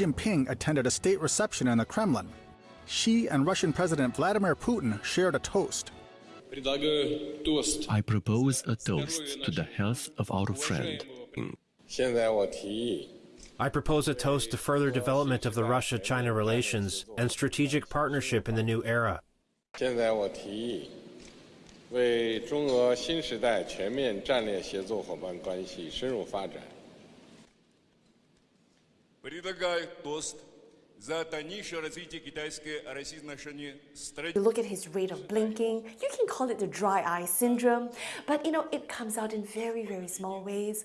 Jinping attended a state reception in the Kremlin. Xi and Russian President Vladimir Putin shared a toast. I propose a toast to the health of our friend. I propose a toast to further development of the Russia China relations and strategic partnership in the new era. I предлагает тост за дальнейшее развитие китайско-российских стратегии. Look at his rate of blinking. You can call it the dry eye syndrome, but you know it comes out in very, very small ways.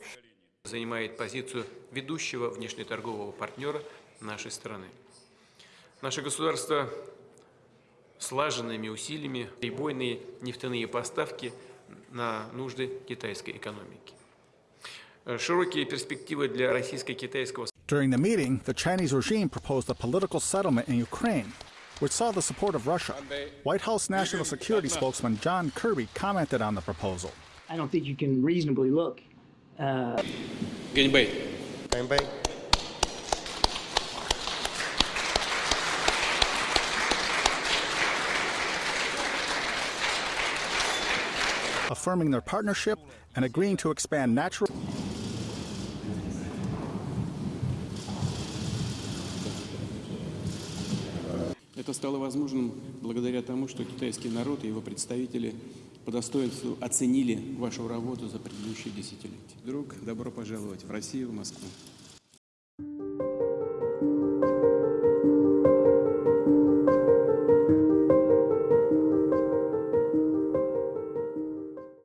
Занимает позицию ведущего внешнеторгового партнера нашей страны. Наше государство слаженными усилиями прибойные нефтяные поставки на нужды китайской экономики. Широкие перспективы для российско-китайского During the meeting, the Chinese regime proposed a political settlement in Ukraine, which saw the support of Russia. White House National Security spokesman John Kirby commented on the proposal. I don't think you can reasonably look uh, 干杯！affirming their partnership and agreeing to expand natural Это стало возможным благодаря тому, что китайский народ и его представители по достоинству оценили вашу работу за предыдущие десятилетия. Друг, добро пожаловать в Россию, в Москву.